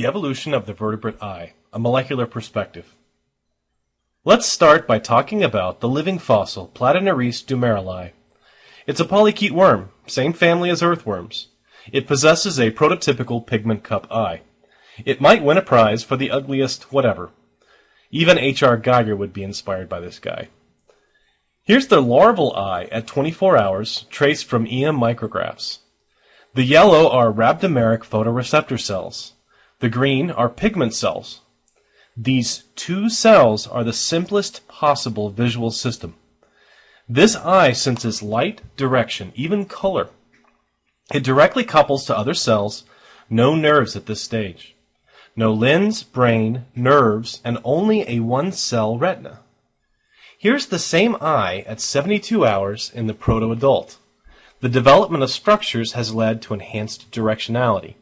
The evolution of the vertebrate eye, a molecular perspective. Let's start by talking about the living fossil Platynereis dumerili. It's a polychaete worm, same family as earthworms. It possesses a prototypical pigment cup eye. It might win a prize for the ugliest whatever. Even H.R. Giger would be inspired by this guy. Here's the larval eye at 24 hours, traced from EM micrographs. The yellow are rhabdomeric photoreceptor cells. The green are pigment cells. These two cells are the simplest possible visual system. This eye senses light, direction, even color. It directly couples to other cells, no nerves at this stage. No lens, brain, nerves, and only a one-cell retina. Here's the same eye at 72 hours in the proto-adult. The development of structures has led to enhanced directionality.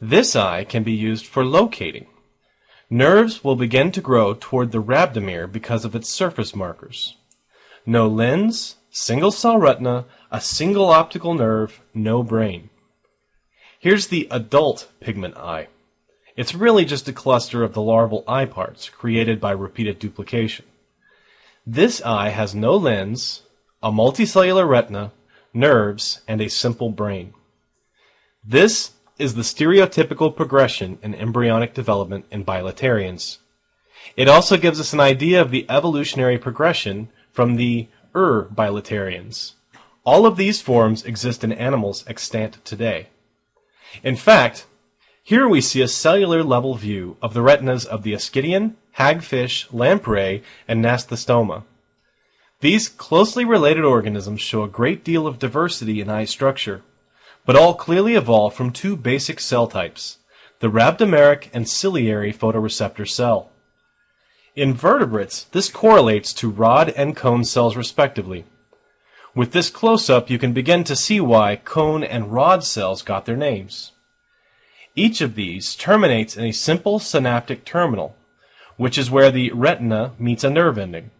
This eye can be used for locating. Nerves will begin to grow toward the rhabdomere because of its surface markers. No lens, single cell retina, a single optical nerve, no brain. Here's the adult pigment eye. It's really just a cluster of the larval eye parts created by repeated duplication. This eye has no lens, a multicellular retina, nerves, and a simple brain. This is the stereotypical progression in embryonic development in bilaterians. It also gives us an idea of the evolutionary progression from the Ur bilaterians. All of these forms exist in animals extant today. In fact, here we see a cellular level view of the retinas of the Ascidian, hagfish, lamprey, and Gnathostoma. These closely related organisms show a great deal of diversity in eye structure but all clearly evolve from two basic cell types, the rhabdomeric and ciliary photoreceptor cell. In vertebrates, this correlates to rod and cone cells respectively. With this close-up, you can begin to see why cone and rod cells got their names. Each of these terminates in a simple synaptic terminal, which is where the retina meets a nerve ending.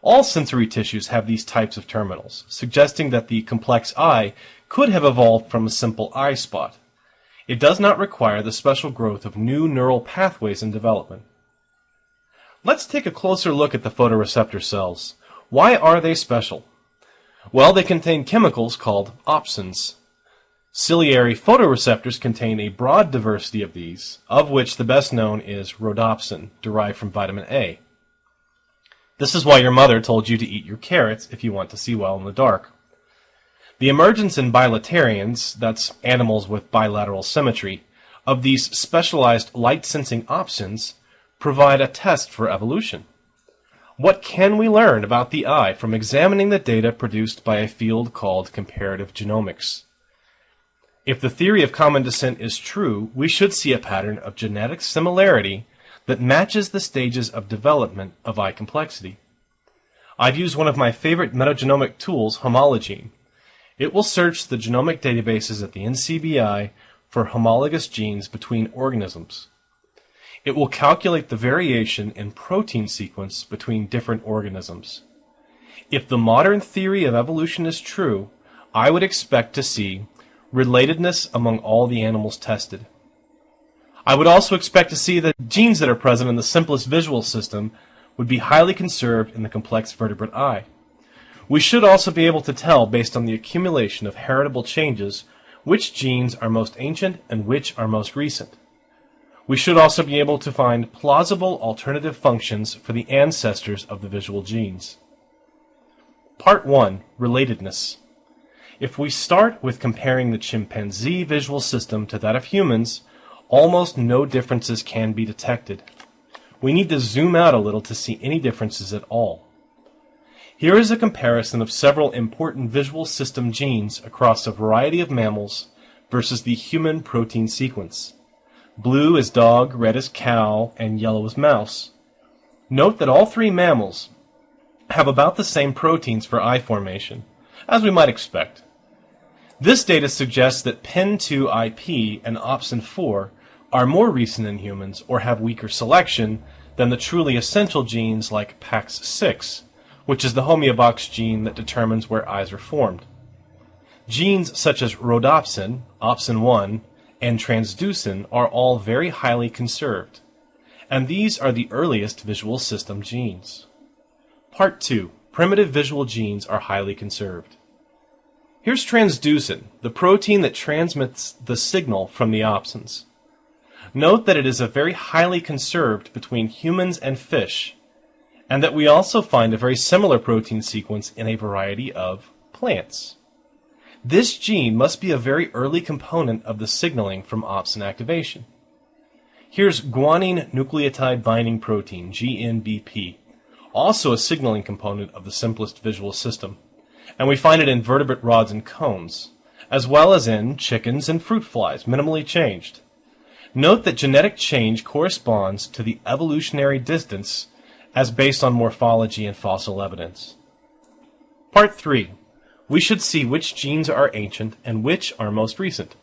All sensory tissues have these types of terminals, suggesting that the complex eye could have evolved from a simple eye spot. It does not require the special growth of new neural pathways in development. Let's take a closer look at the photoreceptor cells. Why are they special? Well, they contain chemicals called opsins. Ciliary photoreceptors contain a broad diversity of these, of which the best known is rhodopsin, derived from vitamin A. This is why your mother told you to eat your carrots if you want to see well in the dark. The emergence in bilaterians, that's animals with bilateral symmetry, of these specialized light-sensing opsins provide a test for evolution. What can we learn about the eye from examining the data produced by a field called comparative genomics? If the theory of common descent is true, we should see a pattern of genetic similarity that matches the stages of development of eye complexity. I've used one of my favorite metagenomic tools, Homologene, it will search the genomic databases at the NCBI for homologous genes between organisms. It will calculate the variation in protein sequence between different organisms. If the modern theory of evolution is true, I would expect to see relatedness among all the animals tested. I would also expect to see that genes that are present in the simplest visual system would be highly conserved in the complex vertebrate eye. We should also be able to tell, based on the accumulation of heritable changes, which genes are most ancient and which are most recent. We should also be able to find plausible alternative functions for the ancestors of the visual genes. Part 1. Relatedness. If we start with comparing the chimpanzee visual system to that of humans, almost no differences can be detected. We need to zoom out a little to see any differences at all. Here is a comparison of several important visual system genes across a variety of mammals versus the human protein sequence. Blue is dog, red is cow, and yellow is mouse. Note that all three mammals have about the same proteins for eye formation, as we might expect. This data suggests that PIN2IP and OPSIN4 are more recent in humans or have weaker selection than the truly essential genes like PAX6 which is the homeobox gene that determines where eyes are formed. Genes such as rhodopsin, opsin 1, and transducin are all very highly conserved, and these are the earliest visual system genes. Part 2. Primitive visual genes are highly conserved. Here's transducin, the protein that transmits the signal from the opsins. Note that it is a very highly conserved between humans and fish, and that we also find a very similar protein sequence in a variety of plants. This gene must be a very early component of the signaling from opsin activation. Here's guanine nucleotide binding protein, GNBP, also a signaling component of the simplest visual system, and we find it in vertebrate rods and cones, as well as in chickens and fruit flies, minimally changed. Note that genetic change corresponds to the evolutionary distance as based on morphology and fossil evidence. Part 3 we should see which genes are ancient and which are most recent.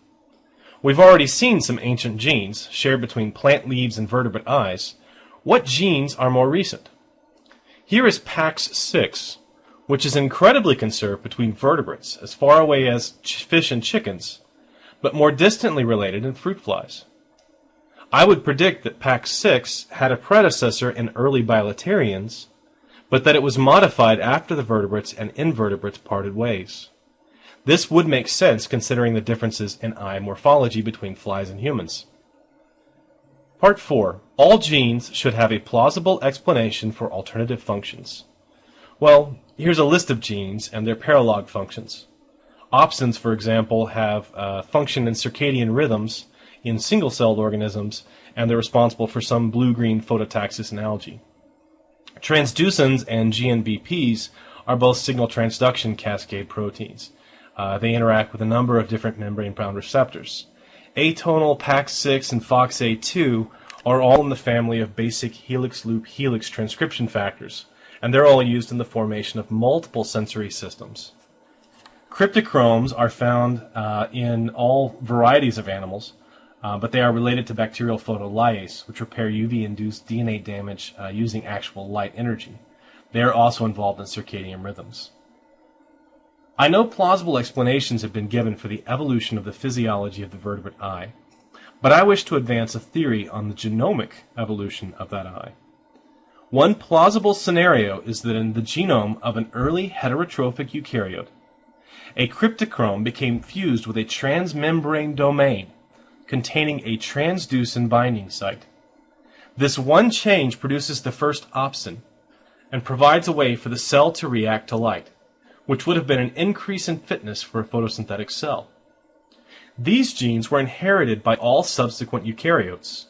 We've already seen some ancient genes shared between plant leaves and vertebrate eyes. What genes are more recent? Here is PAX6, which is incredibly conserved between vertebrates as far away as fish and chickens, but more distantly related in fruit flies. I would predict that PAX6 had a predecessor in early bilaterians but that it was modified after the vertebrates and invertebrates parted ways. This would make sense considering the differences in eye morphology between flies and humans. Part 4. All genes should have a plausible explanation for alternative functions. Well, here's a list of genes and their paralog functions. Opsins, for example, have uh, function in circadian rhythms in single-celled organisms, and they're responsible for some blue-green phototaxis in algae. Transducins and GNBPs are both signal transduction cascade proteins. Uh, they interact with a number of different membrane-bound receptors. Atonal, PAX6, and FOXA2 are all in the family of basic helix loop helix transcription factors, and they're all used in the formation of multiple sensory systems. Cryptochromes are found uh, in all varieties of animals, uh, but they are related to bacterial photolyase, which repair UV-induced DNA damage uh, using actual light energy. They are also involved in circadian rhythms. I know plausible explanations have been given for the evolution of the physiology of the vertebrate eye, but I wish to advance a theory on the genomic evolution of that eye. One plausible scenario is that in the genome of an early heterotrophic eukaryote, a cryptochrome became fused with a transmembrane domain containing a transducin binding site. This one change produces the first opsin and provides a way for the cell to react to light, which would have been an increase in fitness for a photosynthetic cell. These genes were inherited by all subsequent eukaryotes,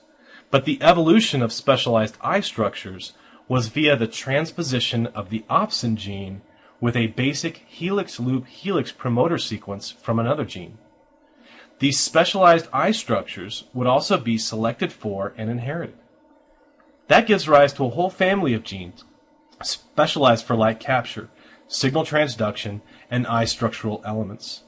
but the evolution of specialized eye structures was via the transposition of the opsin gene with a basic helix loop helix promoter sequence from another gene. These specialized eye structures would also be selected for and inherited. That gives rise to a whole family of genes specialized for light capture, signal transduction, and eye structural elements.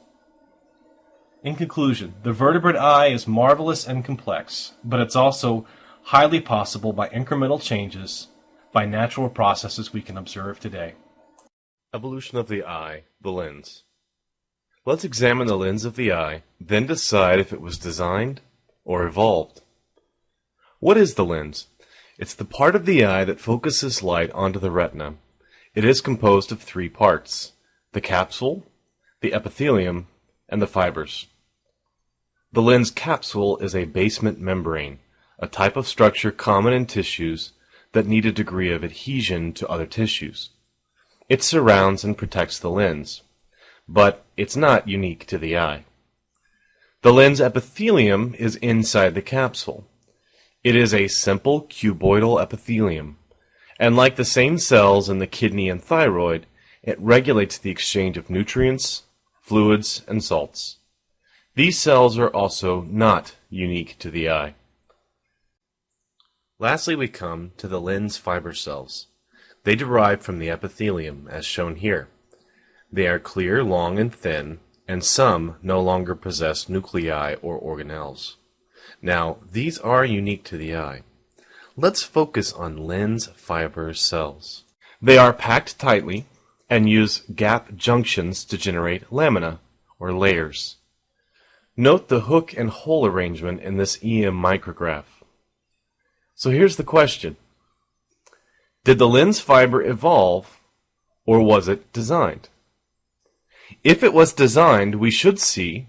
In conclusion, the vertebrate eye is marvelous and complex, but it's also highly possible by incremental changes by natural processes we can observe today. Evolution of the eye, the lens. Let's examine the lens of the eye, then decide if it was designed or evolved. What is the lens? It's the part of the eye that focuses light onto the retina. It is composed of three parts, the capsule, the epithelium, and the fibers. The lens capsule is a basement membrane, a type of structure common in tissues that need a degree of adhesion to other tissues. It surrounds and protects the lens but it's not unique to the eye. The lens epithelium is inside the capsule. It is a simple cuboidal epithelium, and like the same cells in the kidney and thyroid, it regulates the exchange of nutrients, fluids, and salts. These cells are also not unique to the eye. Lastly, we come to the lens fiber cells. They derive from the epithelium, as shown here. They are clear, long, and thin, and some no longer possess nuclei or organelles. Now, these are unique to the eye. Let's focus on lens fiber cells. They are packed tightly and use gap junctions to generate lamina, or layers. Note the hook and hole arrangement in this EM micrograph. So here's the question. Did the lens fiber evolve or was it designed? If it was designed, we should see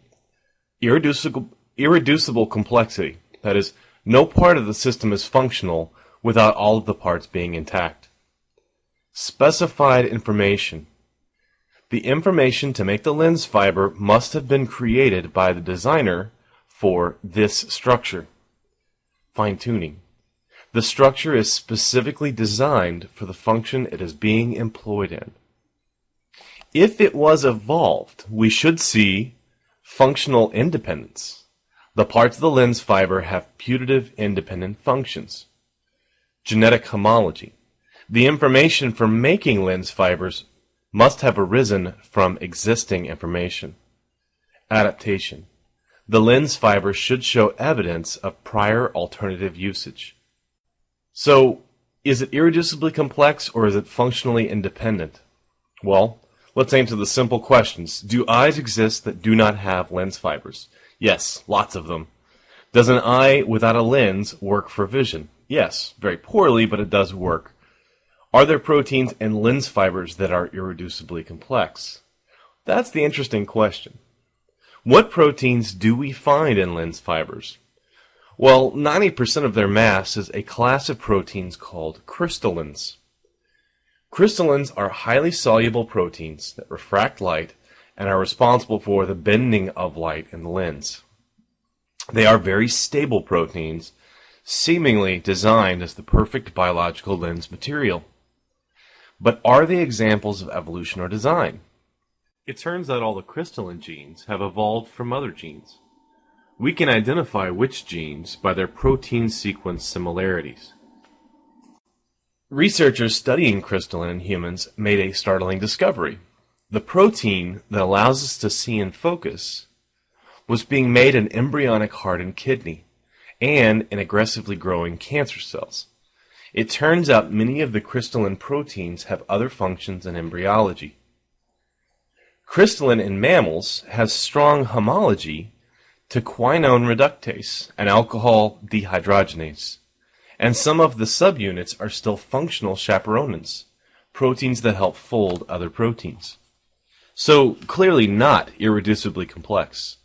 irreducible, irreducible complexity. That is, no part of the system is functional without all of the parts being intact. Specified information. The information to make the lens fiber must have been created by the designer for this structure. Fine tuning. The structure is specifically designed for the function it is being employed in. If it was evolved, we should see functional independence. The parts of the lens fiber have putative independent functions. Genetic homology. The information for making lens fibers must have arisen from existing information. Adaptation. The lens fiber should show evidence of prior alternative usage. So, is it irreducibly complex or is it functionally independent? Well, let's answer the simple questions. Do eyes exist that do not have lens fibers? Yes, lots of them. Does an eye without a lens work for vision? Yes, very poorly, but it does work. Are there proteins and lens fibers that are irreducibly complex? That's the interesting question. What proteins do we find in lens fibers? Well, 90% of their mass is a class of proteins called crystallins. Crystallins are highly soluble proteins that refract light and are responsible for the bending of light in the lens. They are very stable proteins, seemingly designed as the perfect biological lens material. But are they examples of evolution or design? It turns out all the crystallin genes have evolved from other genes. We can identify which genes by their protein sequence similarities. Researchers studying crystallin in humans made a startling discovery. The protein that allows us to see in focus was being made in embryonic heart and kidney and in aggressively growing cancer cells. It turns out many of the crystallin proteins have other functions in embryology. Crystallin in mammals has strong homology to quinone reductase, an alcohol dehydrogenase. And some of the subunits are still functional chaperonins, proteins that help fold other proteins. So clearly not irreducibly complex.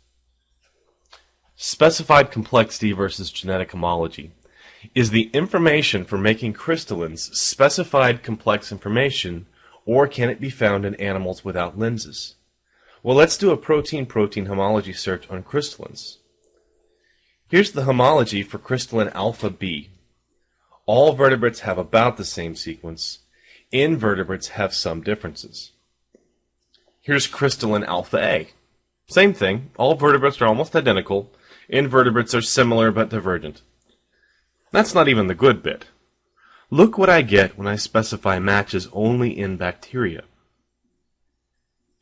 Specified complexity versus genetic homology. Is the information for making crystallins specified complex information, or can it be found in animals without lenses? Well, let's do a protein-protein homology search on crystallins. Here's the homology for crystallin alpha B. All vertebrates have about the same sequence. Invertebrates have some differences. Here's crystallin alpha A. Same thing. All vertebrates are almost identical. Invertebrates are similar but divergent. That's not even the good bit. Look what I get when I specify matches only in bacteria.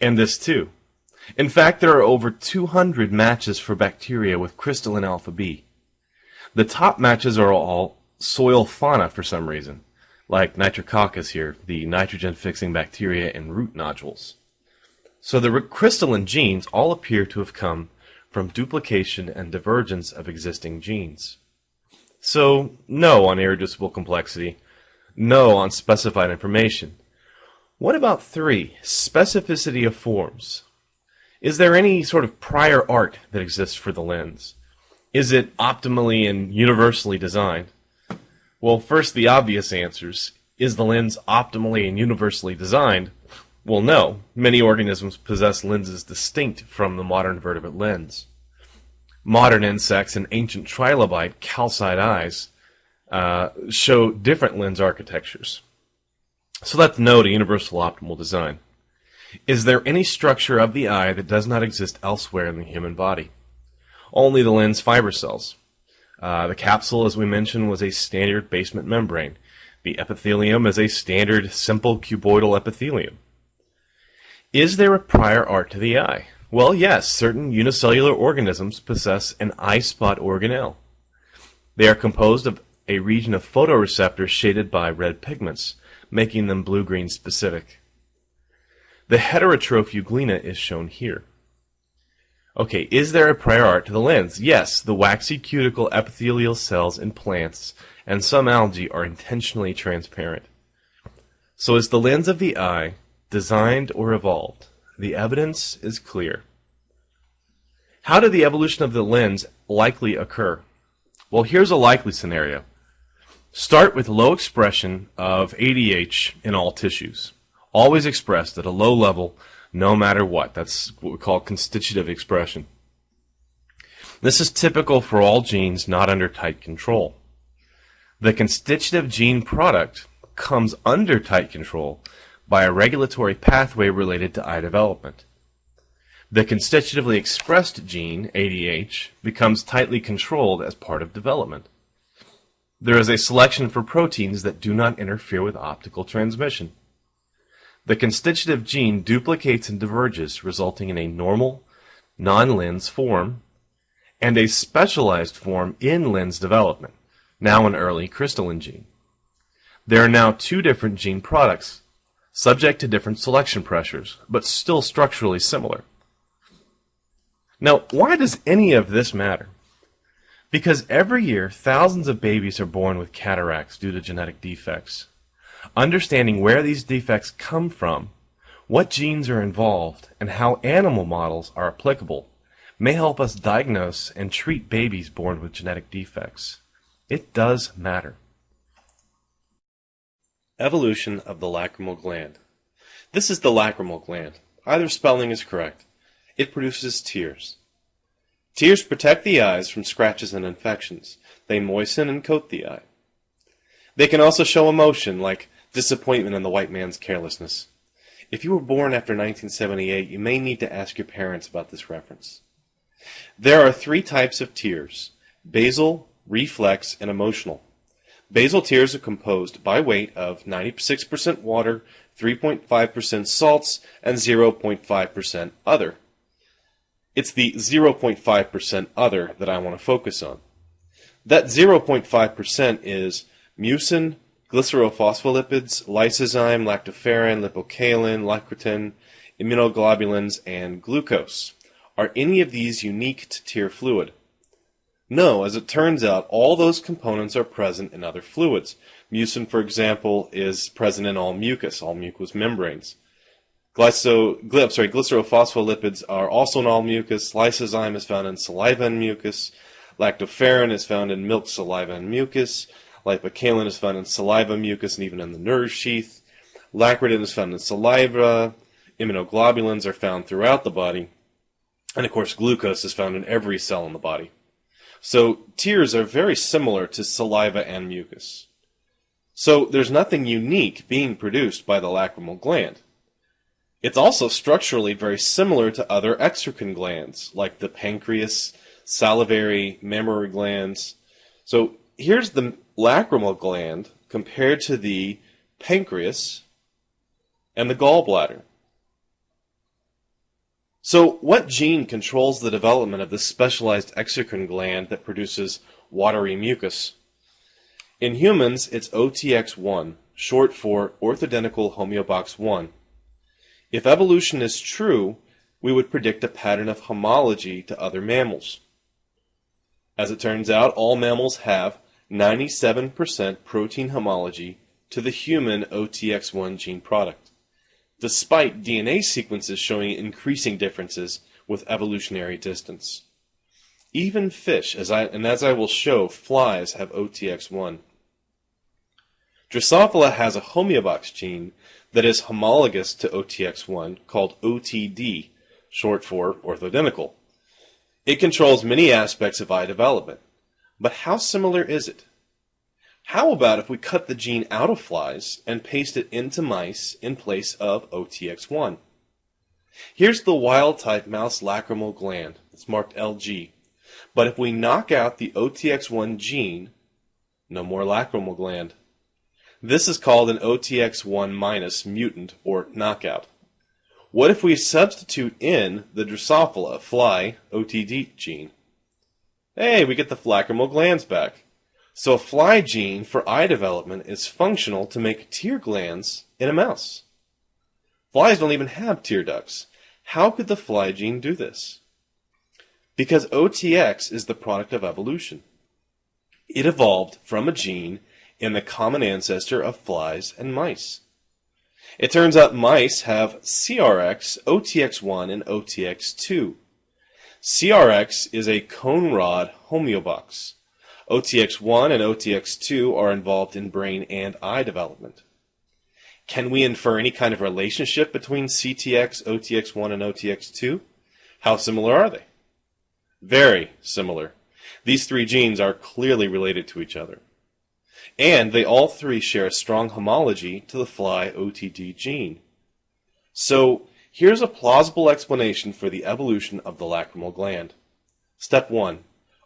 And this too. In fact, there are over 200 matches for bacteria with crystallin alpha B. The top matches are all soil fauna for some reason, like Nitrococcus here, the nitrogen-fixing bacteria in root nodules. So the crystallin genes all appear to have come from duplication and divergence of existing genes. So, no on irreducible complexity, no on specified information. What about three, specificity of forms? Is there any sort of prior art that exists for the lens? Is it optimally and universally designed? Well, first, the obvious answers. Is the lens optimally and universally designed? Well, no. Many organisms possess lenses distinct from the modern vertebrate lens. Modern insects and ancient trilobite calcite eyes uh, show different lens architectures. So that's no to universal optimal design. Is there any structure of the eye that does not exist elsewhere in the human body? Only the lens fiber cells. Uh, the capsule, as we mentioned, was a standard basement membrane. The epithelium is a standard simple cuboidal epithelium. Is there a prior art to the eye? Well, yes, certain unicellular organisms possess an eye spot organelle. They are composed of a region of photoreceptors shaded by red pigments, making them blue-green specific. The heterotroph euglena is shown here. Okay, is there a prior art to the lens? Yes, the waxy cuticle epithelial cells in plants and some algae are intentionally transparent. So is the lens of the eye designed or evolved? The evidence is clear. How did the evolution of the lens likely occur? Well, here's a likely scenario. Start with low expression of ADH in all tissues. Always expressed at a low level no matter what. That's what we call constitutive expression. This is typical for all genes not under tight control. The constitutive gene product comes under tight control by a regulatory pathway related to eye development. The constitutively expressed gene, ADH, becomes tightly controlled as part of development. There is a selection for proteins that do not interfere with optical transmission. The constitutive gene duplicates and diverges, resulting in a normal, non-lens form and a specialized form in lens development, now an early crystallin gene. There are now two different gene products, subject to different selection pressures, but still structurally similar. Now, why does any of this matter? Because every year, thousands of babies are born with cataracts due to genetic defects. Understanding where these defects come from, what genes are involved, and how animal models are applicable may help us diagnose and treat babies born with genetic defects. It does matter. Evolution of the lacrimal gland. This is the lacrimal gland. Either spelling is correct. It produces tears. Tears protect the eyes from scratches and infections. They moisten and coat the eye. They can also show emotion, like disappointment in the white man's carelessness. If you were born after 1978, you may need to ask your parents about this reference. There are three types of tears basal, reflex, and emotional. Basal tears are composed by weight of 96% water, 3.5% salts, and 0.5% other. It's the 0.5% other that I want to focus on. That 0.5% is mucin, glycerophospholipids, lysozyme, lactoferrin, lipocalin, lecithin, immunoglobulins, and glucose. Are any of these unique to tear fluid? No, as it turns out, all those components are present in other fluids. Mucin, for example, is present in all mucus, all mucous membranes. Glyso, gly, sorry, glycerophospholipids are also in all mucus. Lysozyme is found in saliva and mucus. Lactoferrin is found in milk, saliva, and mucus. Lipocalin is found in saliva, mucus, and even in the nerve sheath. Lacritin is found in saliva. Immunoglobulins are found throughout the body. And of course, glucose is found in every cell in the body. So tears are very similar to saliva and mucus. So there's nothing unique being produced by the lacrimal gland. It's also structurally very similar to other exocrine glands, like the pancreas, salivary, mammary glands. So here's the lacrimal gland compared to the pancreas and the gallbladder. So what gene controls the development of this specialized exocrine gland that produces watery mucus? In humans, it's OTX1, short for orthodenticle homeobox 1. If evolution is true, we would predict a pattern of homology to other mammals. As it turns out, all mammals have 97% protein homology to the human OTX1 gene product, despite DNA sequences showing increasing differences with evolutionary distance. Even fish, as I, and as I will show, flies have OTX1. Drosophila has a homeobox gene that is homologous to OTX1 called OTD, short for orthodenticle. It controls many aspects of eye development. But how similar is it? How about if we cut the gene out of flies and paste it into mice in place of OTX1? Here's the wild type mouse lacrimal gland. It's marked LG. But if we knock out the OTX1 gene, no more lacrimal gland. This is called an OTX1 minus mutant or knockout. What if we substitute in the Drosophila fly OTD gene? Hey, we get the lacrimal glands back. So a fly gene for eye development is functional to make tear glands in a mouse. Flies don't even have tear ducts. How could the fly gene do this? Because OTX is the product of evolution. It evolved from a gene in the common ancestor of flies and mice. It turns out mice have CRX, OTX1, and OTX2. CRX is a cone rod homeobox. OTX1 and OTX2 are involved in brain and eye development. Can we infer any kind of relationship between CTX, OTX1, and OTX2? How similar are they? Very similar. These three genes are clearly related to each other. And they all three share a strong homology to the fly OTD gene. So, here's a plausible explanation for the evolution of the lacrimal gland. Step 1.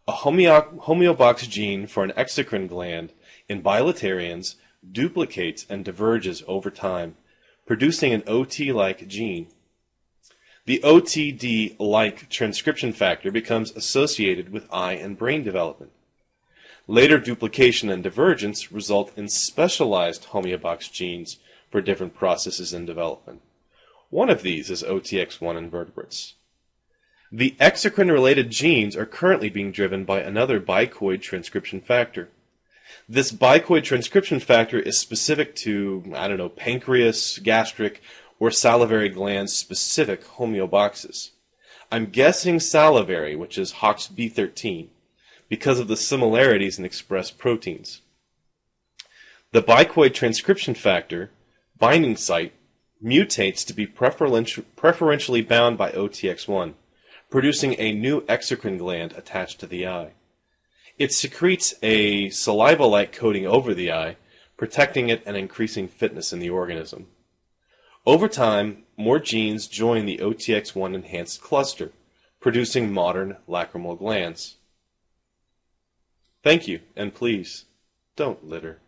A homeo- homeobox gene for an exocrine gland in bilaterians duplicates and diverges over time, producing an OT-like gene. The OTD-like transcription factor becomes associated with eye and brain development. Later duplication and divergence result in specialized homeobox genes for different processes in development. One of these is OTX1 in vertebrates. The exocrine-related genes are currently being driven by another bicoid transcription factor. This bicoid transcription factor is specific to, I don't know, pancreas, gastric, or salivary gland specific homeoboxes. I'm guessing salivary, which is HOXB13, because of the similarities in expressed proteins. The bicoid transcription factor binding site mutates to be preferentially bound by OTX1 producing a new exocrine gland attached to the eye. It secretes a saliva-like coating over the eye, protecting it and increasing fitness in the organism. Over time, more genes join the OTX1 enhanced cluster, producing modern lacrimal glands. Thank you, and please, don't litter.